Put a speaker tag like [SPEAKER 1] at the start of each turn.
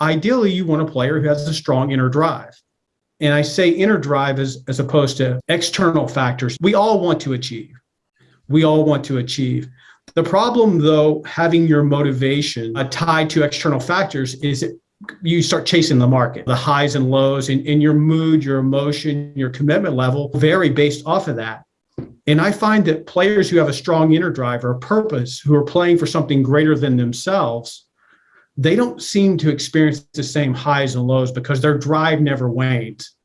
[SPEAKER 1] ideally you want a player who has a strong inner drive. And I say inner drive as, as opposed to external factors. We all want to achieve. We all want to achieve. The problem, though, having your motivation uh, tied to external factors is it, you start chasing the market. The highs and lows in, in your mood, your emotion, your commitment level vary based off of that. And I find that players who have a strong inner drive or a purpose, who are playing for something greater than themselves, they don't seem to experience the same highs and lows because their drive never wanes.